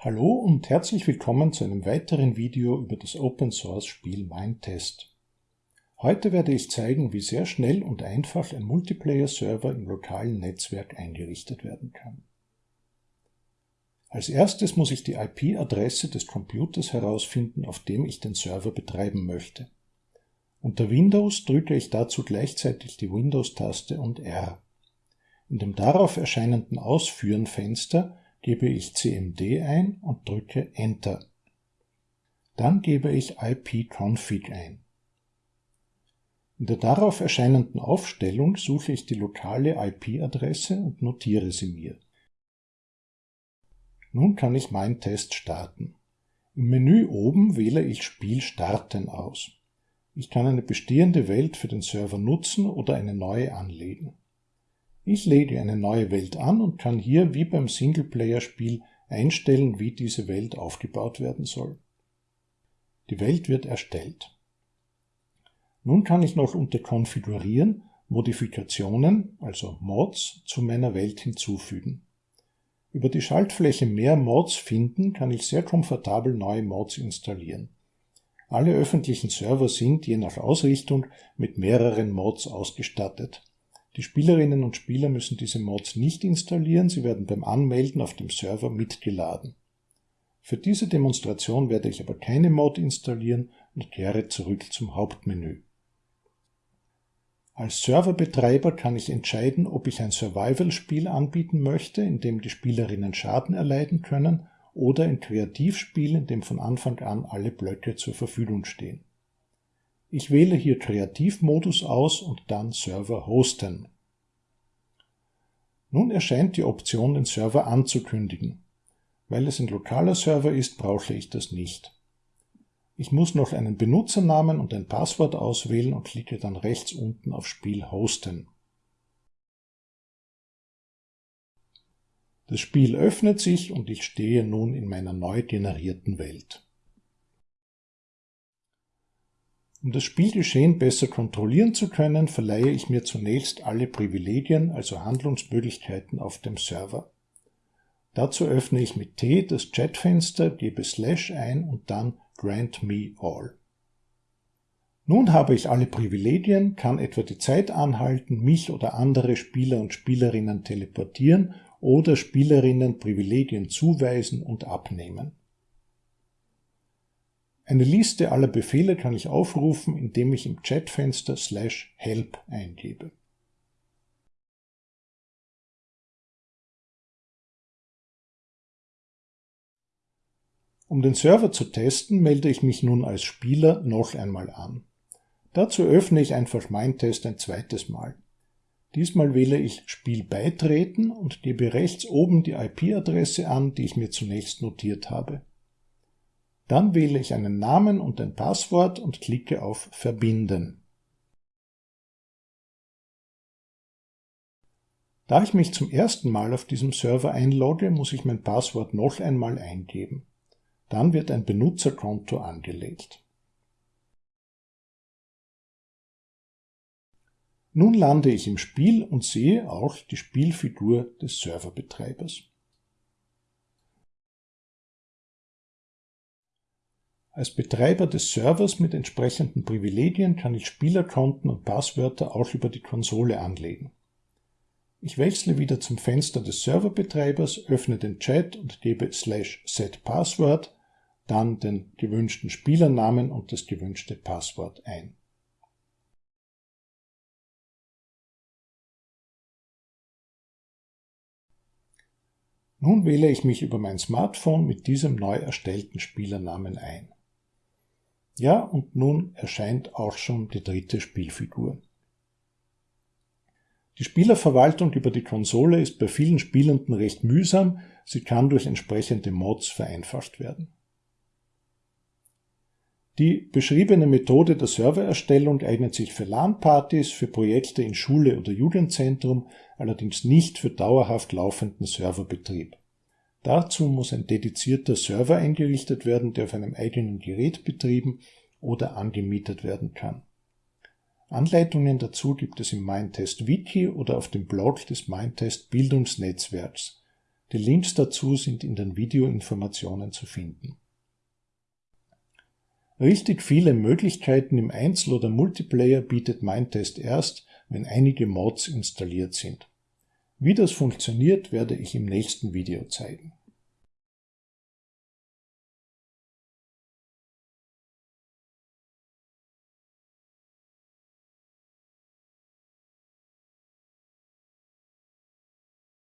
Hallo und herzlich willkommen zu einem weiteren Video über das Open Source Spiel Mindtest. Heute werde ich zeigen, wie sehr schnell und einfach ein Multiplayer-Server im lokalen Netzwerk eingerichtet werden kann. Als erstes muss ich die IP-Adresse des Computers herausfinden, auf dem ich den Server betreiben möchte. Unter Windows drücke ich dazu gleichzeitig die Windows-Taste und R. In dem darauf erscheinenden Ausführen-Fenster gebe ich cmd ein und drücke Enter. Dann gebe ich ipconfig ein. In der darauf erscheinenden Aufstellung suche ich die lokale IP-Adresse und notiere sie mir. Nun kann ich meinen Test starten. Im Menü oben wähle ich Spiel starten aus. Ich kann eine bestehende Welt für den Server nutzen oder eine neue anlegen. Ich lege eine neue Welt an und kann hier wie beim Singleplayer-Spiel einstellen, wie diese Welt aufgebaut werden soll. Die Welt wird erstellt. Nun kann ich noch unter Konfigurieren Modifikationen, also Mods, zu meiner Welt hinzufügen. Über die Schaltfläche Mehr Mods finden kann ich sehr komfortabel neue Mods installieren. Alle öffentlichen Server sind, je nach Ausrichtung, mit mehreren Mods ausgestattet. Die Spielerinnen und Spieler müssen diese Mods nicht installieren, sie werden beim Anmelden auf dem Server mitgeladen. Für diese Demonstration werde ich aber keine Mod installieren und kehre zurück zum Hauptmenü. Als Serverbetreiber kann ich entscheiden, ob ich ein Survival-Spiel anbieten möchte, in dem die Spielerinnen Schaden erleiden können, oder ein Kreativspiel, in dem von Anfang an alle Blöcke zur Verfügung stehen. Ich wähle hier Kreativmodus aus und dann Server hosten. Nun erscheint die Option, den Server anzukündigen. Weil es ein lokaler Server ist, brauche ich das nicht. Ich muss noch einen Benutzernamen und ein Passwort auswählen und klicke dann rechts unten auf Spiel hosten. Das Spiel öffnet sich und ich stehe nun in meiner neu generierten Welt. Um das Spielgeschehen besser kontrollieren zu können, verleihe ich mir zunächst alle Privilegien, also Handlungsmöglichkeiten auf dem Server. Dazu öffne ich mit T das Chatfenster, gebe Slash ein und dann Grant Me All. Nun habe ich alle Privilegien, kann etwa die Zeit anhalten, mich oder andere Spieler und Spielerinnen teleportieren oder Spielerinnen Privilegien zuweisen und abnehmen. Eine Liste aller Befehle kann ich aufrufen, indem ich im Chatfenster slash help eingebe. Um den Server zu testen, melde ich mich nun als Spieler noch einmal an. Dazu öffne ich einfach Mindtest ein zweites Mal. Diesmal wähle ich Spiel beitreten und gebe rechts oben die IP-Adresse an, die ich mir zunächst notiert habe. Dann wähle ich einen Namen und ein Passwort und klicke auf Verbinden. Da ich mich zum ersten Mal auf diesem Server einlogge, muss ich mein Passwort noch einmal eingeben. Dann wird ein Benutzerkonto angelegt. Nun lande ich im Spiel und sehe auch die Spielfigur des Serverbetreibers. Als Betreiber des Servers mit entsprechenden Privilegien kann ich Spielerkonten und Passwörter auch über die Konsole anlegen. Ich wechsle wieder zum Fenster des Serverbetreibers, öffne den Chat und gebe slash set Password, dann den gewünschten Spielernamen und das gewünschte Passwort ein. Nun wähle ich mich über mein Smartphone mit diesem neu erstellten Spielernamen ein. Ja, und nun erscheint auch schon die dritte Spielfigur. Die Spielerverwaltung über die Konsole ist bei vielen Spielenden recht mühsam, sie kann durch entsprechende Mods vereinfacht werden. Die beschriebene Methode der Servererstellung eignet sich für LAN-Partys, für Projekte in Schule oder Jugendzentrum, allerdings nicht für dauerhaft laufenden Serverbetrieb. Dazu muss ein dedizierter Server eingerichtet werden, der auf einem eigenen Gerät betrieben oder angemietet werden kann. Anleitungen dazu gibt es im Mindtest Wiki oder auf dem Blog des Mindtest Bildungsnetzwerks. Die Links dazu sind in den Videoinformationen zu finden. Richtig viele Möglichkeiten im Einzel- oder Multiplayer bietet Mindtest erst, wenn einige Mods installiert sind. Wie das funktioniert, werde ich im nächsten Video zeigen